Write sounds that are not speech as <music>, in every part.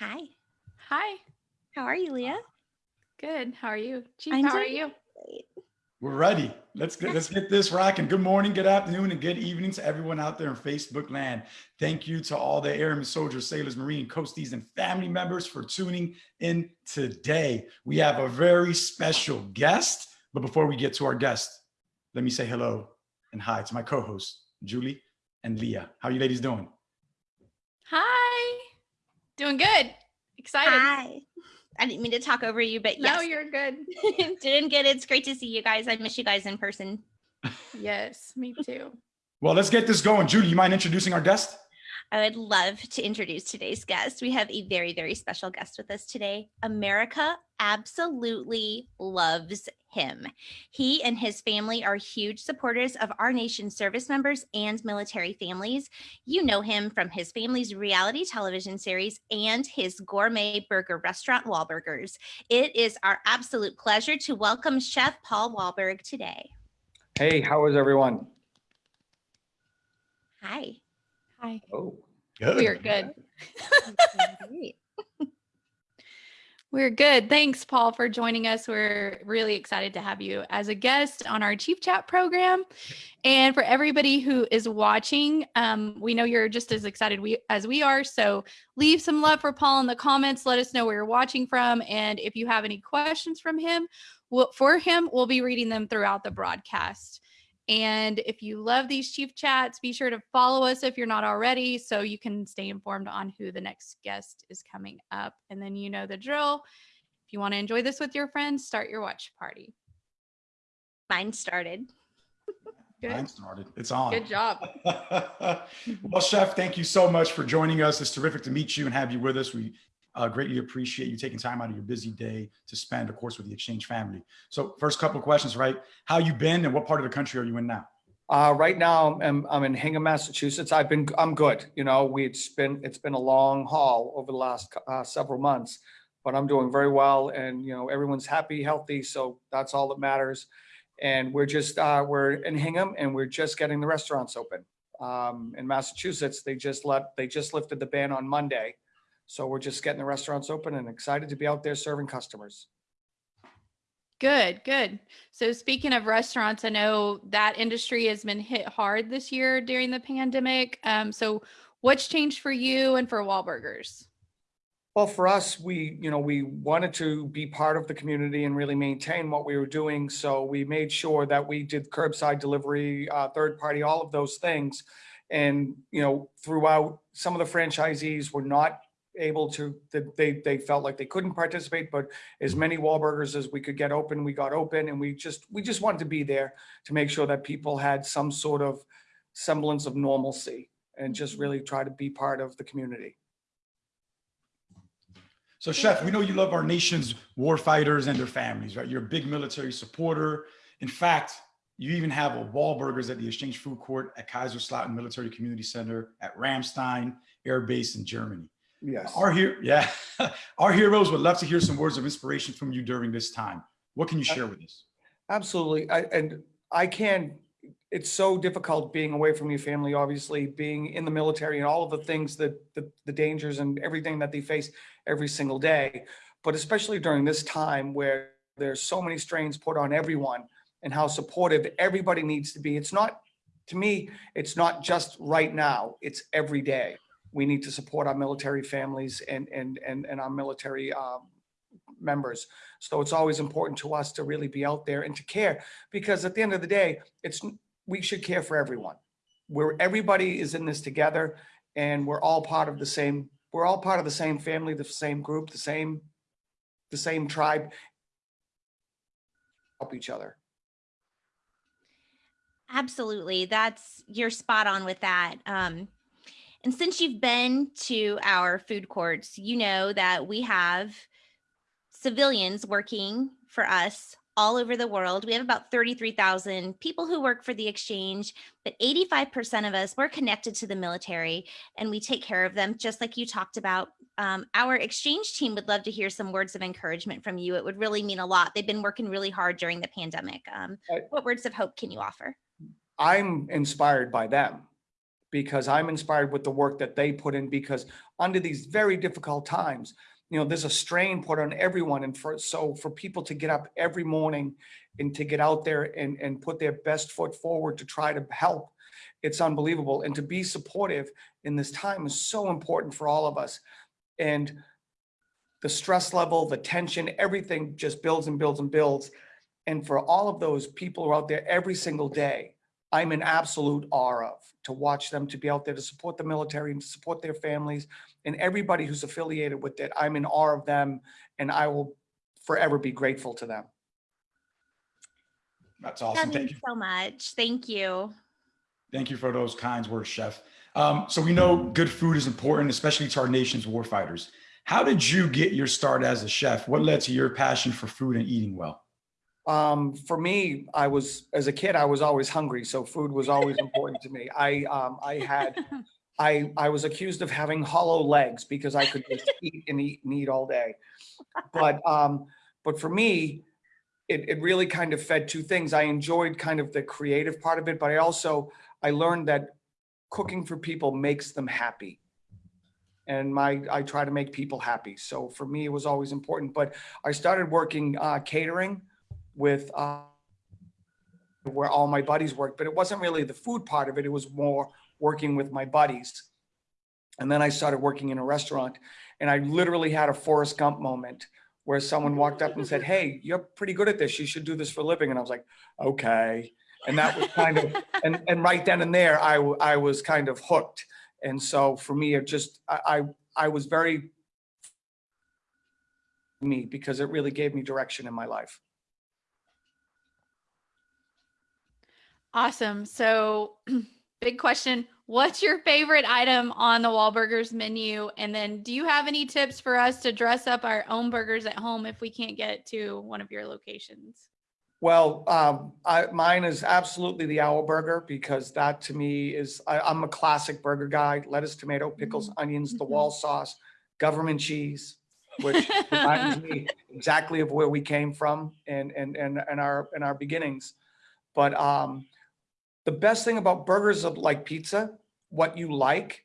Hi. Hi. How are you, Leah? Good. How are you? Chief, I'm how are you? Great. We're ready. Let's get let's get this rocking. Good morning, good afternoon, and good evening to everyone out there in Facebook land. Thank you to all the airmen, soldiers, sailors, marine, coasties, and family members for tuning in today. We have a very special guest, but before we get to our guest, let me say hello and hi to my co-hosts, Julie and Leah. How you ladies doing? Hi. Doing good. Excited. Hi. I didn't mean to talk over you, but yes. No, you're good. <laughs> Doing good. It's great to see you guys. I miss you guys in person. Yes, me too. Well, let's get this going. Julie, you mind introducing our guest? I would love to introduce today's guest. We have a very, very special guest with us today. America absolutely loves him. He and his family are huge supporters of our nation's service members and military families. You know him from his family's reality television series and his gourmet burger restaurant, Wahlburgers. It is our absolute pleasure to welcome Chef Paul Wahlberg today. Hey, how is everyone? Hi. Hi. Oh, Good. We're good. <laughs> Great. We're good. Thanks, Paul, for joining us. We're really excited to have you as a guest on our Chief Chat program. And for everybody who is watching, um, we know you're just as excited we, as we are. So leave some love for Paul in the comments. Let us know where you're watching from. And if you have any questions from him, we'll, for him, we'll be reading them throughout the broadcast. And if you love these Chief Chats, be sure to follow us if you're not already so you can stay informed on who the next guest is coming up. And then you know the drill. If you want to enjoy this with your friends, start your watch party. Mine started. Good. Mine started. It's on. Good job. <laughs> well, Chef, thank you so much for joining us. It's terrific to meet you and have you with us. We uh, greatly appreciate you taking time out of your busy day to spend, of course, with the Exchange family. So first couple of questions, right? How you been and what part of the country are you in now? uh, right now I'm, I'm in Hingham, Massachusetts. I've been, I'm good. You know, we, it's been, it's been a long haul over the last uh, several months, but I'm doing very well and, you know, everyone's happy, healthy. So that's all that matters. And we're just, uh, we're in Hingham and we're just getting the restaurants open. Um, in Massachusetts, they just let, they just lifted the ban on Monday. So we're just getting the restaurants open and excited to be out there serving customers. Good, good. So speaking of restaurants, I know that industry has been hit hard this year during the pandemic. Um, so what's changed for you and for Wahlburgers? Well, for us, we, you know, we wanted to be part of the community and really maintain what we were doing. So we made sure that we did curbside delivery, uh, third party, all of those things. And, you know, throughout, some of the franchisees were not able to, they, they felt like they couldn't participate, but as many Wahlburgers as we could get open, we got open and we just, we just wanted to be there to make sure that people had some sort of semblance of normalcy and just mm-hmm. really try to be part of the community. So Chef, we know you love our nation's war fighters and their families, right? You're a big military supporter. In fact, you even have a Wahlburgers at the Exchange Food Court at Kaiserslautern Military Community Center at Ramstein Air Base in Germany. Yes. Our here, <laughs> yeah, our heroes would love to hear some words of inspiration from you during this time. What can you share with us? Absolutely. I, and I can't. it's so difficult being away from your family, obviously, being in the military and all of the things that the, the dangers and everything that they face every single day. But especially during this time where there's so many strains put on everyone and how supportive everybody needs to be. It's not, to me, it's not just right now, it's every day. We need to support our military families and, and, and, and our military um, members. So it's always important to us to really be out there and to care because at the end of the day, it's we should care for everyone. Where everybody is in this together and we're all part of the same, we're all part of the same family, the same group, the same, the same tribe. Help each other. Absolutely. That's you're spot on with that. Um, and since you've been to our food courts, you know that we have civilians working for us all over the world. We have about 33,000 people who work for the exchange, but 85% of us, we're connected to the military and we take care of them, just like you talked about. Um, our exchange team would love to hear some words of encouragement from you. It would really mean a lot. They've been working really hard during the pandemic. Um, what words of hope can you offer? I'm inspired by them. Because I'm inspired with the work that they put in because under these very difficult times, you know, there's a strain put on everyone. And for, so for people to get up every morning and to get out there and, and put their best foot forward to try to help, it's unbelievable. And to be supportive in this time is so important for all of us. And the stress level, the tension, everything just builds and builds and builds. And for all of those people who are out there every single day, I'm in absolute awe of to watch them, to be out there to support the military and to support their families and everybody who's affiliated with it. I'm in awe of them and I will forever be grateful to them. That's That awesome. Thank you. so much. Thank you. Thank you for those kind words, Chef. Um, so we know good food is important, especially to our nation's warfighters. How did you get your start as a chef? What led to your passion for food and eating well? Um, for me, I was, as a kid, I was always hungry. So food was always <laughs> important to me. I, um, I had, <laughs> I, I was accused of having hollow legs because I could just <laughs> eat and eat and eat all day. But, um, but for me, it, it really kind of fed two things. I enjoyed kind of the creative part of it, but I also, I learned that cooking for people makes them happy. And my, I try to make people happy. So for me, it was always important, but I started working, uh, catering with, uh, where all my buddies worked, but it wasn't really the food part of it. It was more working with my buddies. And then I started working in a restaurant and I literally had a Forrest Gump moment where someone walked up and said, Hey, you're pretty good at this. You should do this for a living. And I was like, okay. And that was kind of, and, and right then and there, I, I was kind of hooked. And so for me, it just, I, I, I was very me because it really gave me direction in my life. Awesome. So, <clears throat> big question. What's your favorite item on the Wahlburgers menu? And then, do you have any tips for us to dress up our own burgers at home if we can't get to one of your locations? Well, um, I, mine is absolutely the Our Burger because that to me is, I, I'm a classic burger guy. Lettuce, tomato, pickles, onions, the Mhm. Wahl sauce, government cheese, which <laughs> reminds me exactly of where we came from and, and, and, and our, and our beginnings. But, um, the best thing about burgers of like pizza, what you like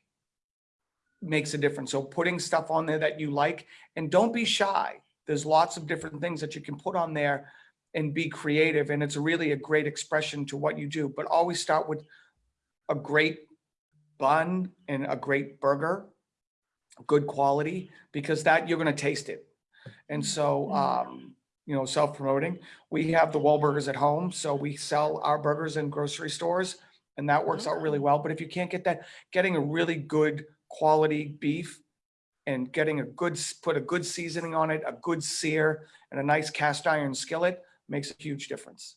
makes a difference. So putting stuff on there that you like and don't be shy. There's lots of different things that you can put on there and be creative. And it's really a great expression to what you do, but always start with a great bun and a great burger, good quality, because that you're going to taste it. And so, um, you know, self-promoting, we have the Wahlburgers at home. So we sell our burgers in grocery stores and that works out really mm-hmm. well. But if you can't get that, getting a really good quality beef and getting a good, put a good seasoning on it, a good sear and a nice cast iron skillet makes a huge difference.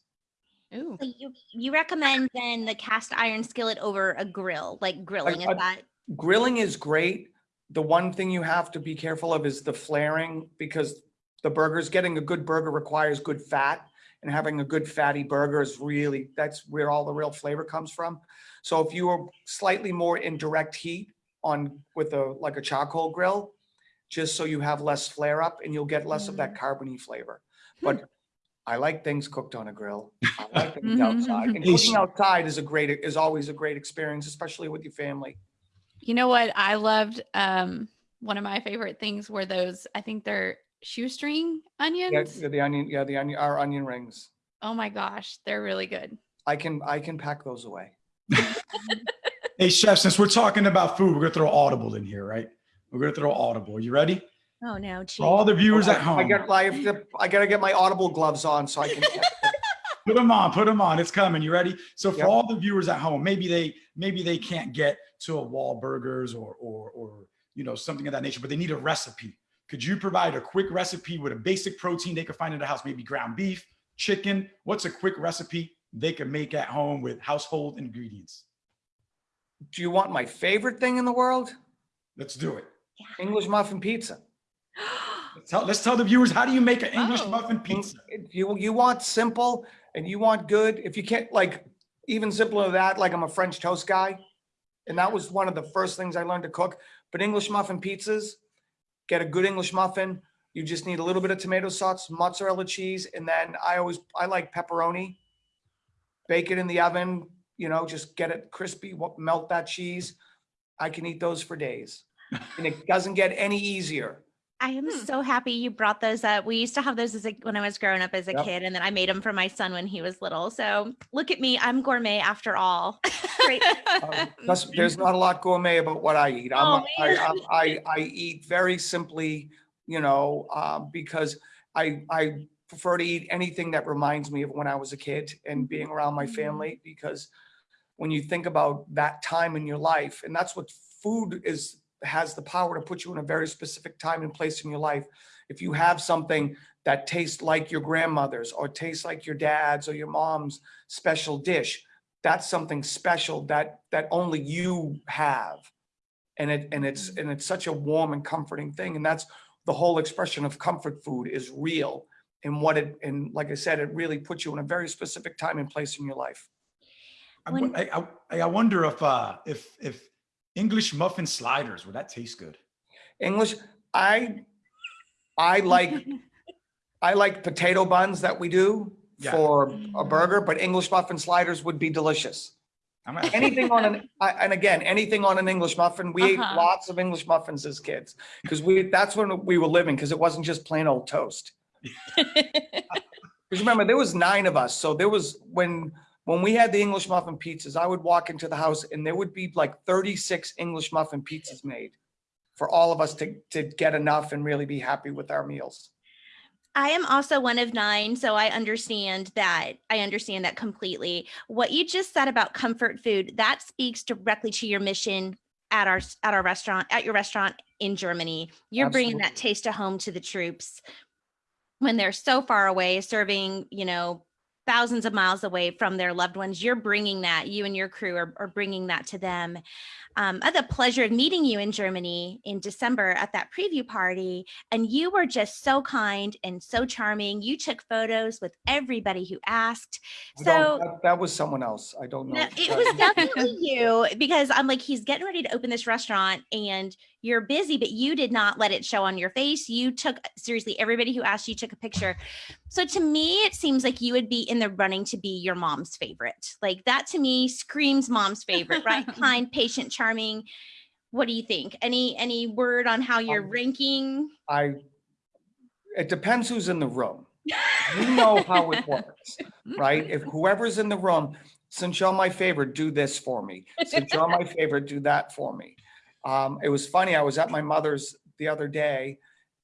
Ooh. So you you recommend then the cast iron skillet over a grill, like grilling, is I- that? Grilling is great. The one thing you have to be careful of is the flaring because the burgers, getting a good burger requires good fat and having a good fatty burger is really, that's where all the real flavor comes from. So if you are slightly more in direct heat on with a, like a charcoal grill, just so you have less flare up and you'll get less of that mm. carbony flavor. Hmm. But I like things cooked on a grill. I like <laughs> things outside. And mm-hmm. cooking outside is a great, is always a great experience, especially with your family. You know what I loved? Um, one of my favorite things were those. I think they're shoestring Yeah, onions. yeah, the onion, yeah, the onion, our onion rings. Oh my gosh, they're really good. I can, I can pack those away. <laughs> Hey, chef, since we're talking about food, we're gonna throw Audible in here, right? We're gonna throw Audible. You ready? Oh no, For all the viewers I- at home, I get, I to- I gotta get my audible gloves on so I can. <laughs> put them on, put them on. It's coming. You ready? So for Yep. all the viewers at home, maybe they maybe they can't get to a Wahlburgers or or or you know something of that nature, but they need a recipe. Could you provide a quick recipe with a basic protein they could find in the house? Maybe ground beef, chicken. What's a quick recipe they can make at home with household ingredients? Do you want my favorite thing in the world? Let's do it. English muffin pizza. Let's <gasps> tell, let's tell the viewers how do you make an English Oh. muffin pizza? You, you want simple and you want good. If you can't, like, even simpler than that, like I'm a French toast guy. And that was one of the first things I learned to cook. But English muffin pizzas, get a good English muffin. You just need a little bit of tomato sauce, mozzarella cheese, and then I always, I like pepperoni. Bake it in the oven, you know, just get it crispy, melt that cheese. I can eat those for days. And it doesn't get any easier. I am Hmm. so happy you brought those up. We used to have those as a, when I was growing up as a Yep. kid, and then I made them for my son when he was little. So look at me, I'm gourmet after all. <laughs> Great. <laughs> Uh, There's, not a lot gourmet about what I eat. I'm, Oh, I. I'm- I, I eat very simply, you know, uh, because I, I prefer to eat anything that reminds me of when I was a kid and being around my Mhm. family, because when you think about that time in your life, and that's what food is, has the power to put you in a very specific time and place in your life. If you have something that tastes like your grandmother's or tastes like your dad's or your mom's special dish, that's something special that that only you have. And it and it's and it's such a warm and comforting thing. And that's the whole expression of comfort food is real and what it and like i said it really puts you in a very specific time and place in your life. I, When- I, I, I wonder if, uh, if, if English muffin sliders, would that taste good? english i i like <laughs> i like potato buns that we do Yeah. for a burger but english muffin sliders would be delicious I'm gonna- anything <laughs> on an I- and again anything on an english muffin we ate Uh-huh. lots of english muffins as kids because we that's when we were living because it wasn't just plain old toast <laughs> because remember there was nine of us so there was when when we had the english muffin pizzas i would walk into the house and there would be like 36 english muffin pizzas made for all of us to to get enough and really be happy with our meals I am also one of nine, so I understand that. I understand that completely. What you just said about comfort food, that speaks directly to your mission at our at our restaurant, at your restaurant in Germany. You're bringing that taste of home to the troops when they're so far away, serving, you know, thousands of miles away from their loved ones. You're bringing that. You and your crew are, are bringing that to them. Um, I had the pleasure of meeting you in Germany in December at that preview party, and you were just so kind and so charming. You took photos with everybody who asked. So that, that was someone else i don't know no, it was <laughs> definitely you because I'm like, he's getting ready to open this restaurant and you're busy, but you did not let it show on your face. You took seriously everybody who asked you took a picture. So to me, it seems like you would be in the running to be your mom's favorite. Like that to me screams mom's favorite, right? <laughs> kind, patient, charming. What do you think? Any any word on how you're Um, ranking? I, it depends who's in the room. You know how it works, <laughs> right? If whoever's in the room, since you're my favorite, do this for me. Since you're my favorite, do that for me. Um, it was funny, I was at my mother's the other day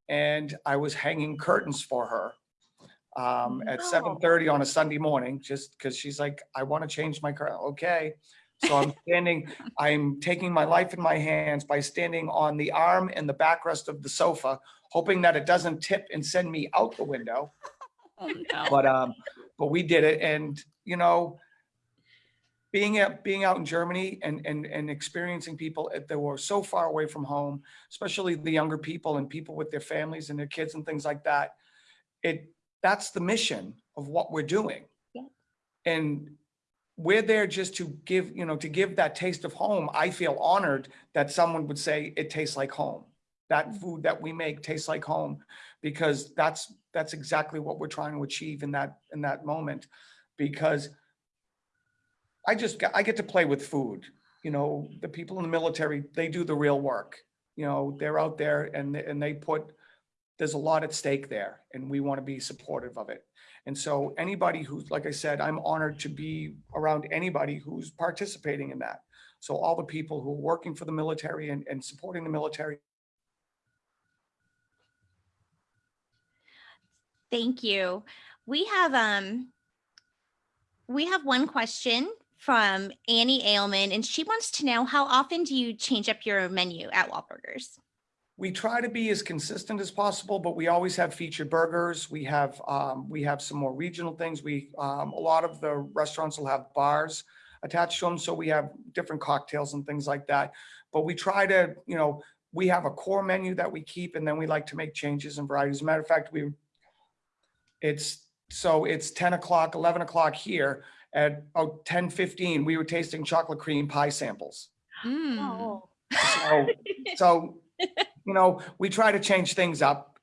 and I was hanging curtains for her um, at Oh. seven thirty on a Sunday morning, just because she's like, I want to change my curtain. Okay. So I'm standing, I'm taking my life in my hands by standing on the arm and the backrest of the sofa, hoping that it doesn't tip and send me out the window. <laughs> Oh, no. But um, but we did it, and you know, being at being out in Germany and and and experiencing people that were so far away from home, especially the younger people and people with their families and their kids and things like that. It that's the mission of what we're doing, Yeah. and we're there just to give you know to give that taste of home. I feel honored that someone would say it tastes like home. That food that we make tastes like home because that's that's exactly what we're trying to achieve in that in that moment because i just i get to play with food you know the people in the military they do the real work you know they're out there and and they put there's a lot at stake there and we want to be supportive of it and so anybody who's like i said i'm honored to be around anybody who's participating in that so all the people who are working for the military and, and supporting the military Thank you. We have um we have one question from Annie Ailman and she wants to know how often do you change up your menu at Wahlburgers? We try to be as consistent as possible, but we always have featured burgers. We have, um, we have some more regional things. We, um, a lot of the restaurants will have bars attached to them. So we have different cocktails and things like that. But we try to, you know, we have a core menu that we keep and then we like to make changes and varieties. As a matter of fact, we, it's, so it's 10 o'clock, 11 o'clock here at oh, 10, 15, we were tasting chocolate cream pie samples. Mm. Oh. So, so, <laughs> you know, we try to change things up.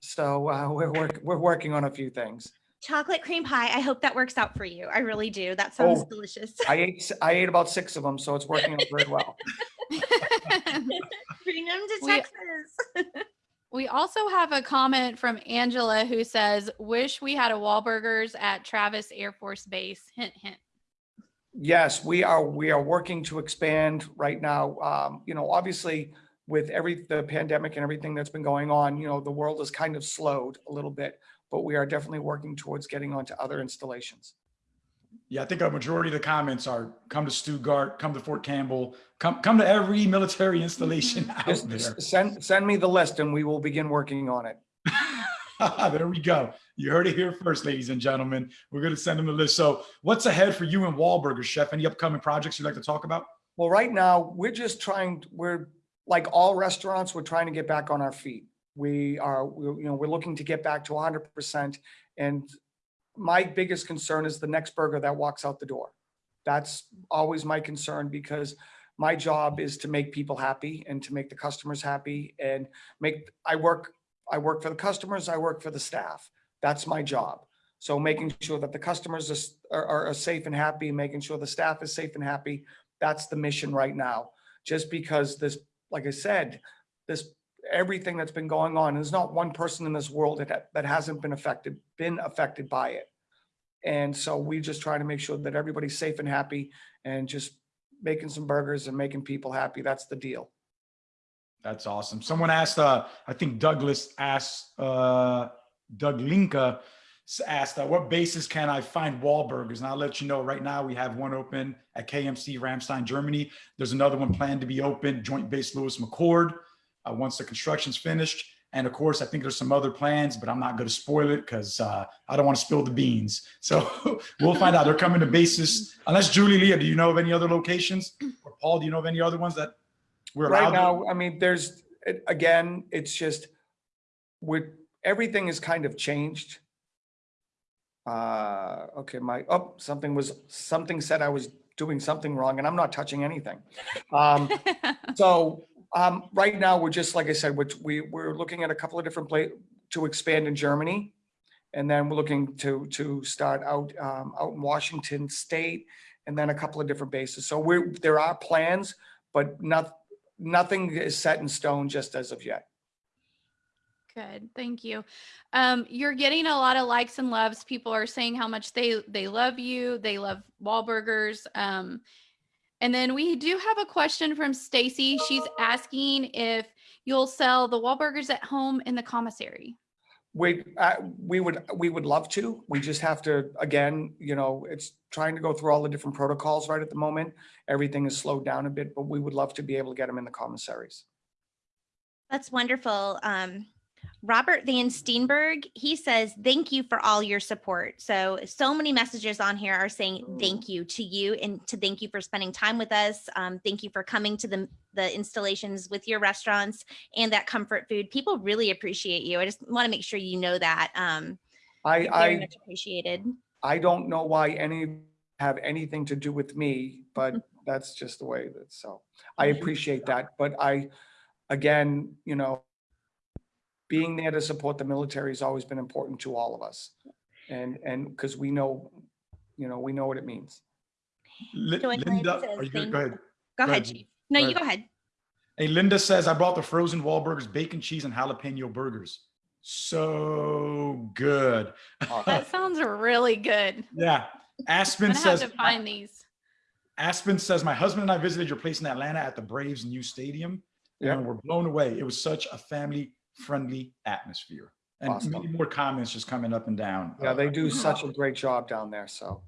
So uh, we're work, we're working on a few things. chocolate cream pie. I hope that works out for you. I really do. That sounds Oh. delicious. I ate, s- I ate about six of them, so it's working out very well. <laughs> Bring them to We- Texas. <laughs> We also have a comment from Angela who says, "Wish we had a Wahlburgers at Travis Air Force Base." Hint, hint. Yes, we are, we are working to expand right now. Um, you know, obviously with every, the pandemic and everything that's been going on, you know, the world has kind of slowed a little bit, but we are definitely working towards getting onto other installations. Yeah, I think a majority of the comments are come to Stuttgart, come to Fort Campbell, come come to every military installation <laughs> out there. send, send me the list and we will begin working on it. <laughs> there we go. You heard it here first, ladies and gentlemen. We're going to send them the list. So, what's ahead for you and Wahlburgers, Chef? Any upcoming projects you'd like to talk about? Well, right now, we're just trying, we're, like all restaurants, we're trying to get back on our feet. We are, you know, we're looking to get back to hundred percent. And my biggest concern is the next burger that walks out the door. That's always my concern because my job is to make people happy and to make the customers happy and make, I work, I work for the customers, I work for the staff. That's my job. So making sure that the customers are, are, are safe and happy, making sure the staff is safe and happy, that's the mission right now. Just because this, like I said, this, everything that's been going on, there's not one person in this world that, that hasn't been affected, been affected by it. And so we just try to make sure that everybody's safe and happy and just making some burgers and making people happy. That's the deal. That's awesome. Someone asked, uh, I think Douglas asked, uh, Doug Linka asked, uh, what basis can I find Wahlburgers? And I'll let you know right now, we have one open at KMC Ramstein, Germany. There's another one planned to be open, Joint Base Lewis McChord, uh, once the construction's finished. And of course, I think there's some other plans, but I'm not going to spoil it because uh, I don't want to spill the beans. So <laughs> we'll find out. They're coming to bases. Unless Julie Leah, do you know of any other locations? Or Paul, do you know of any other ones that we're Right allowed? now, I mean, there's, again, it's just, with, everything has kind of changed. Uh, okay, my, oh, something was, something said I was doing something wrong and I'm not touching anything. Um, <laughs> so, um, right now, we're just, like I said, which we, we're looking at a couple of different pla, to expand in Germany. And then we're looking to, to start out, um, out in Washington State and then a couple of different bases. So we're, there are plans, but not, nothing is set in stone just as of yet. Good, thank you. Um, you're getting a lot of likes and loves. People are saying how much they they love you. They love Wahlburgers. Um, and then we do have a question from Stacy. She's asking if you'll sell the Wahlburgers at home in the commissary. We, uh, we would, we would love to. We just have to, again, you know, it's trying to go through all the different protocols right at the moment. Everything is slowed down a bit, but we would love to be able to get them in the commissaries. That's wonderful. Um, Robert Van Steenberg, he says, thank you for all your support. So, so many messages on here are saying thank you to you and to thank you for spending time with us. Um, thank you for coming to the, the installations with your restaurants and that comfort food. People really appreciate you. I just want to make sure you know that. Um, I, very I, much appreciated. I don't know why any have anything to do with me, but <laughs> that's just the way that, so I appreciate that. But I, again, you know, being there to support the military has always been important to all of us. And, and because we know, you know, we know what it means. Li- Joy Linda, says are you good? Go ahead. Go Go ahead, ahead. Chief. No, Go you ahead. go ahead. Hey, Linda says, I brought the frozen Wahlburgers, bacon, cheese, and jalapeno burgers. So good. That sounds really good. yeah. I'm Aspen gonna have says, to find these. Aspen says, my husband and I visited your place in Atlanta at the Braves new stadium. Yeah. And we're blown away. It was such a family friendly atmosphere. And Awesome. many more comments just coming up and down. Yeah, they do such a great job down there, so.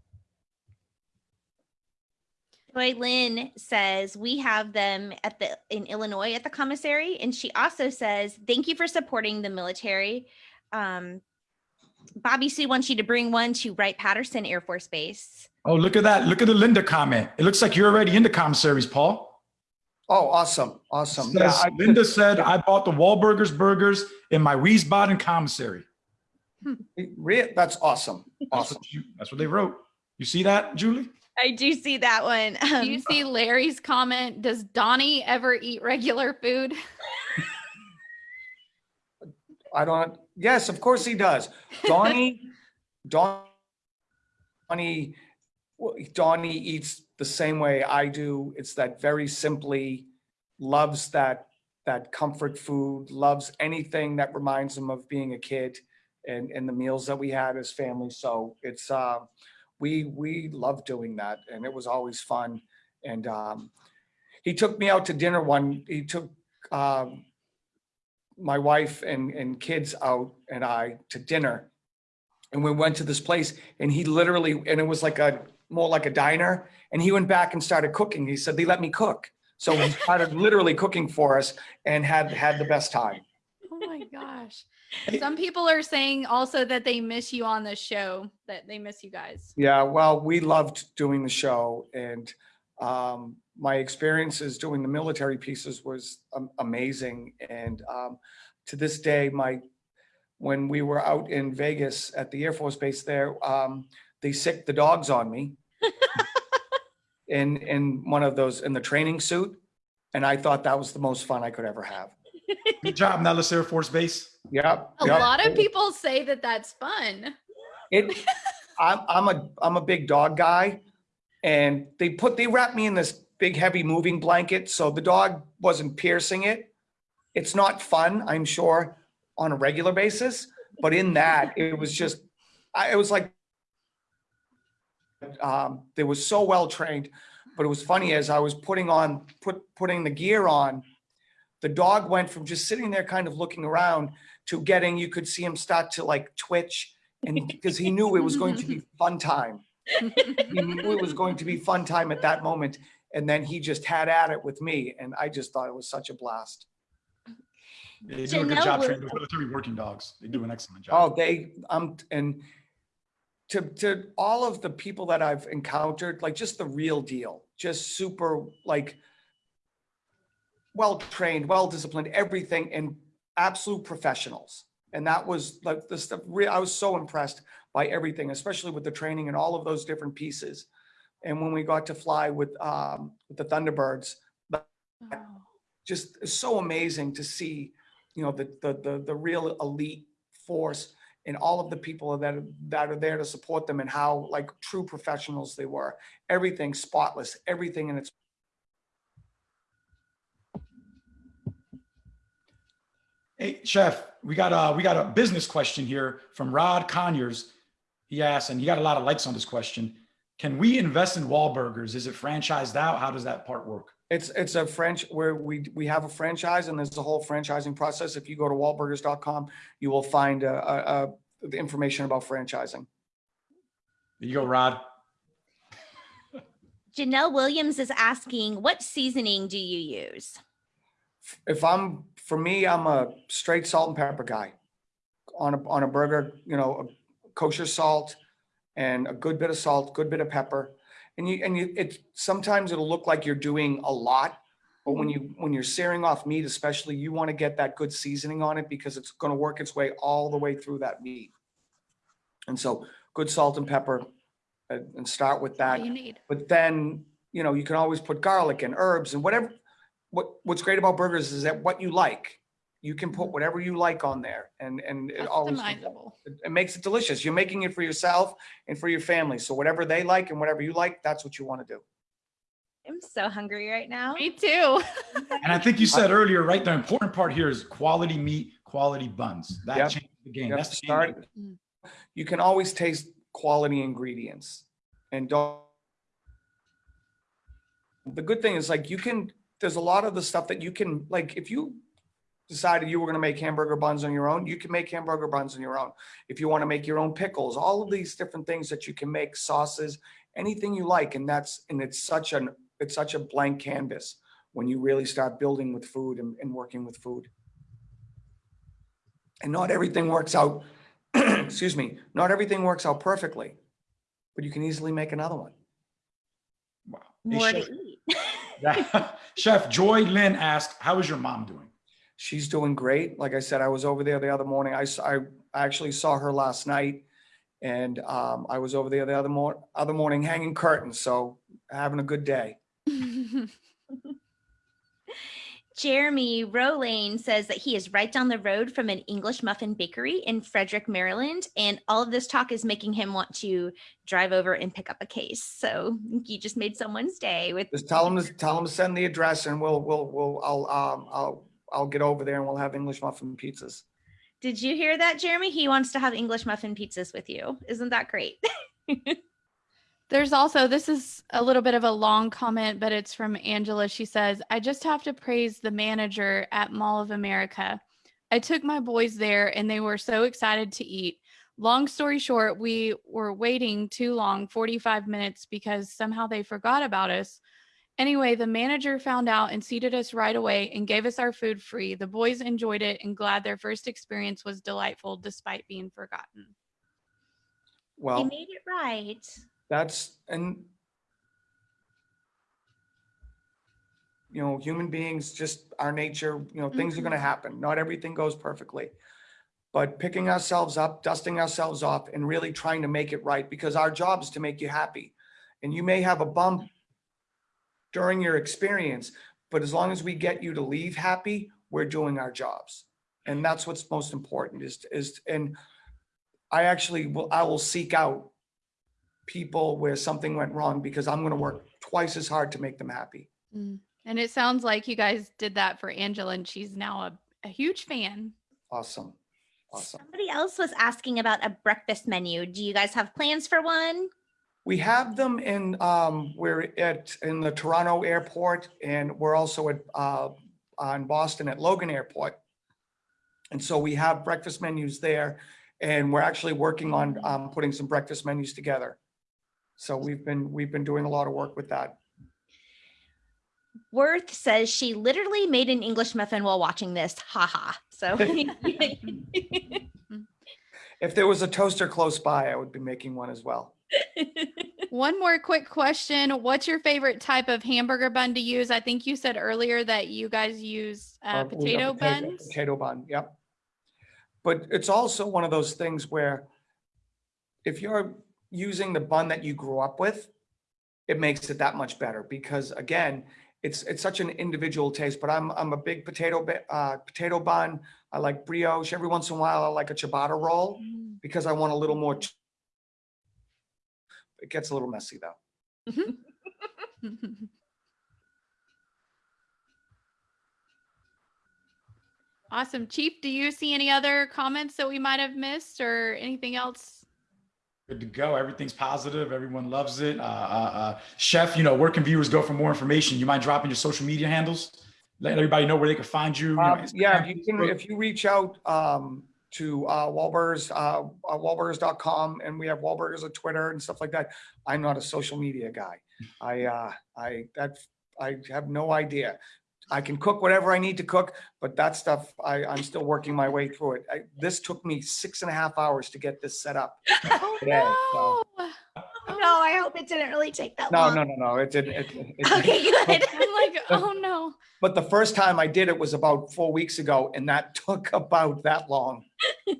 Joy Lynn says we have them at the in Illinois at the commissary, and she also says thank you for supporting the military. Um, Bobby Sue wants you to bring one to Wright Patterson Air Force Base. Oh, look at that. Look at the Linda comment. It looks like you're already in the commissaries, Paul. Oh, awesome, awesome. Yeah, I- Linda said, I bought the Wahlburgers burgers in my Wiesbaden commissary. Re- That's awesome, That's awesome. what, you, that's what they wrote. You see that, Julie? I do see that one. Do you Um, see Larry's comment? Does Donnie ever eat regular food? <laughs> I don't, yes, of course he does. Donnie, <laughs> Donnie, well, Donnie eats the same way I do. It's that very simply loves that that comfort food, loves anything that reminds him of being a kid and, and the meals that we had as family. So it's, uh, we, we love doing that and it was always fun. And, um, he took me out to dinner one, he took, um, my wife and, and kids out and I to dinner. And we went to this place and he literally, and it was like a, more like a diner. And he went back and started cooking. He said, they let me cook. So he started literally cooking for us and had, had the best time. Oh my gosh. Some people are saying also that they miss you on the show, that they miss you guys. Yeah, well, we loved doing the show and um, my experiences doing the military pieces was um, amazing. And um, to this day, my when we were out in Vegas at the Air Force Base there, um, they sicked the dogs on me <laughs> in in one of those in the training suit. And I thought that was the most fun I could ever have. Good job, Nellis Air Force Base. Yep. A yep. lot of people say that that's fun. It, I'm, I'm a, I'm a big dog guy and they put, they wrapped me in this big heavy moving blanket. So the dog wasn't piercing it. It's not fun, I'm sure, on a regular basis, but in that it was just, I, it was like, um, they were so well trained, but it was funny as I was putting on, put, putting the gear on, the dog went from just sitting there kind of looking around to getting, you could see him start to like twitch and <laughs> because he knew it was going to be <laughs> fun time. He knew it was going to be fun time at that moment. And then he just had at it with me. And I just thought it was such a blast. They do a good Janelle job will- training military working dogs. They do an excellent job. Oh, job. they, um, and to, to all of the people that I've encountered, like just the real deal, just super like well-trained, well-disciplined, everything and absolute professionals. And that was like the stuff, I was so impressed by everything, especially with the training and all of those different pieces. And when we got to fly with, um, with the Thunderbirds, Wow. just so amazing to see, you know, the, the, the, the real elite force and all of the people that, are- that are there to support them and how like true professionals they were. Everything spotless, everything in its Hey, Chef, we got a, we got a business question here from Rod Conyers. He asked, and he got a lot of likes on this question. Can we invest in Wahlburgers? Is it franchised out? How does that part work? It's, it's a French, where we, we have a franchise and there's a whole franchising process. If you go to wahlburgers.com, you will find, uh, uh, uh, the information about franchising. There you go, Rod. Janelle Williams is asking, what seasoning do you use? If I'm, for me, I'm a straight salt and pepper guy. On a, on a burger, you know, a kosher salt and a good bit of salt, good bit of pepper. And you, and you, it, sometimes it'll look like you're doing a lot, but when mm-hmm. you, when you're searing off meat especially, you want to get that good seasoning on it because it's going to work its way all the way through that meat. And so good salt and pepper and, and start with that. you need. But then, you know, you can always put garlic and herbs and whatever. What, what's great about burgers is that what you like, you can put whatever you like on there and, and it always, it makes it delicious. You're making it for yourself and for your family. So whatever they like and whatever you like, that's what you want to do. I'm so hungry right now. Me too. <laughs> And I think you said earlier, right? The important part here is quality meat, quality buns. That Yep. changes the game. You have That's to the start. Mm. You can always taste quality ingredients and don't. The good thing is like you can, there's a lot of the stuff that you can, like, if you decided you were gonna make hamburger buns on your own, you can make hamburger buns on your own. If you want to make your own pickles, all of these different things that you can make, sauces, anything you like. And that's, and it's such an, it's such a blank canvas when you really start building with food and, and working with food. And not everything works out, <clears throat> excuse me, not everything works out perfectly, but you can easily make another one. Wow. Hey, More Chef, to eat. Yeah. <laughs> Chef Joy Lynn asked, how is your mom doing? She's doing great. Like I said, I was over there the other morning. I, I actually saw her last night. And um, I was over there the other mor- other morning hanging curtains. So having a good day. <laughs> Jeremy Rolane says that he is right down the road from an English muffin bakery in Frederick, Maryland. And all of this talk is making him want to drive over and pick up a case. So you just made someone's day with Just tell him to, tell them to send the address and we'll, we'll, we'll, I'll, um, I'll, I'll get over there and we'll have English muffin pizzas. Did you hear that, Jeremy? He wants to have English muffin pizzas with you. Isn't that great? <laughs> There's also, this is a little bit of a long comment, but it's from Angela. She says, I just have to praise the manager at Mall of America. I took my boys there and they were so excited to eat. Long story short, we were waiting too long, 45 minutes, because somehow they forgot about us. Anyway, the manager found out and seated us right away and gave us our food free. The boys enjoyed it and glad their first experience was delightful despite being forgotten. he Well, made it right. that's, and you know, human beings, just our nature, you know, things are gonna mm-hmm. happen. Not everything goes perfectly. But picking ourselves up, dusting ourselves off and really trying to make it right because our job is to make you happy. And you may have a bump during your experience, but as long as we get you to leave happy, we're doing our jobs. And that's what's most important is, is, and I actually will, I will seek out people where something went wrong because I'm gonna work twice as hard to make them happy. Mm. And it sounds like you guys did that for Angela, and she's now a, a huge fan. Awesome. Awesome. Somebody else was asking about a breakfast menu. Do you guys have plans for one? We have them in, um, we're at, in the Toronto airport and we're also at, uh, on Boston at Logan Airport. And so we have breakfast menus there and we're actually working on, um, putting some breakfast menus together. So we've been, we've been doing a lot of work with that. Worth says she literally made an English muffin while watching this. Haha. So <laughs> <laughs> If there was a toaster close by, I would be making one as well. <laughs> One more quick question. What's your favorite type of hamburger bun to use? I think you said earlier that you guys use uh, we potato buns. Potato bun, yep. But it's also one of those things where if you're using the bun that you grew up with, it makes it that much better because again, it's, it's such an individual taste, but I'm, I'm a big potato, uh, potato bun. I like brioche. Every once in a while, I like a ciabatta roll Mm. because I want a little more. Ch- It gets a little messy though. <laughs> Awesome. Chief, do you see any other comments that we might have missed or anything else? Good to go. Everything's positive. Everyone loves it. Uh, uh, uh, Chef, you know, where can viewers go for more information? You mind dropping your social media handles? Let everybody know where they can find you. you know, Um, yeah, if you can, if you reach out, um, to, uh, Wahlburgers, uh, uh, Wahlburgers.com and we have Wahlburgers on Twitter and stuff like that. I'm not a social media guy. I, <laughs> uh, I, that, I have no idea. I can cook whatever I need to cook, but that stuff, I, I'm still working my way through it. I, this took me six and a half hours to get this set up. <laughs> Oh, Today, so- no. no, I hope it didn't really take that No, long. no, no, no, no. it didn't. it- it- it- Okay, good. I'm like, oh no. But the first time I did it was about four weeks ago and that <laughs> took about that long. <laughs>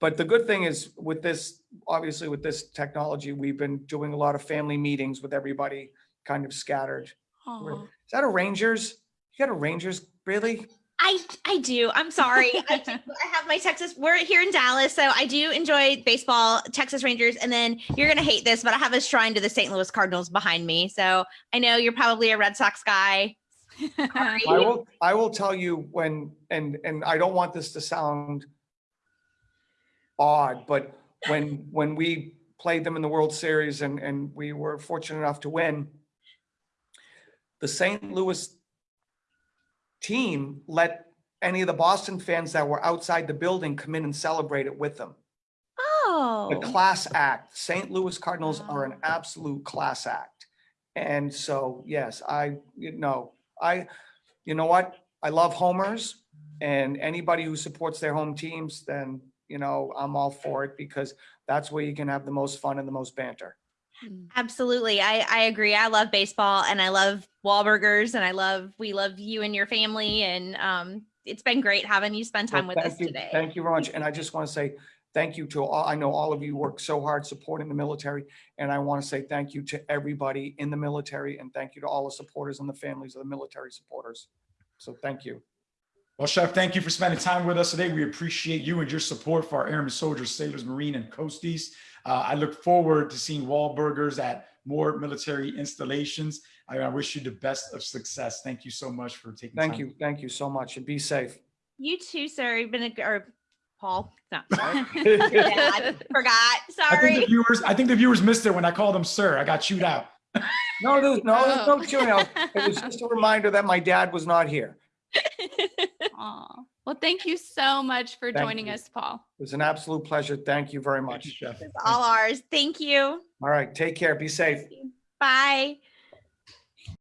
But the good thing is with this, obviously with this technology, we've been doing a lot of family meetings with everybody kind of scattered. We're- Is that a Rangers? You got a Rangers, really? I I do. I'm sorry. I, <laughs> do. I have my Texas. We're here in Dallas, so I do enjoy baseball, Texas Rangers, and then you're gonna hate this, but I have a shrine to the St. Louis Cardinals behind me. So I know you're probably a Red Sox guy. <laughs> I will, I will tell you when, and, and I don't want this to sound odd, but when, when we played them in the World Series and, and we were fortunate enough to win, the St. Louis team let any of the Boston fans that were outside the building come in and celebrate it with them. Oh, The class act, St. Louis Cardinals are an oh. absolute class act. And so, yes, I, you know, I, you know what? I love homers and anybody who supports their home teams, then, you know, I'm all for it because that's where you can have the most fun and the most banter. Mm. absolutely. I I agree. I love baseball, and I love Wahlburgers, and I love we love you and your family, and um, it's been great having you spend time Well, with us you- today. Thank you very much. And I just want to say thank you to all, I know all of you work so hard supporting the military. And I want to say thank you to everybody in the military and thank you to all the supporters and the families of the military supporters. So thank you. Well, Chef, thank you for spending time with us today. We appreciate you and your support for our airmen, soldiers, sailors, marine, and coasties. Uh, I look forward to seeing Wahlburgers at more military installations. I, I wish you the best of success. Thank you so much for taking Thank time. you. Thank you so much and be safe. You too, sir. You've been a, or Paul. No, <laughs> <laughs> Yeah, I forgot. I think the Sorry. viewers, I think the viewers missed it when I called him sir. I got chewed out. No, there's no, there's <laughs> Oh. no chewing out. It was just a reminder that my dad was not here. <laughs> Aw. Well, thank you so much for Thank joining you. us, Paul. It was an absolute pleasure. Thank you very much. Chef. It's all ours. Thank you. All right, take care. Be safe. Bye.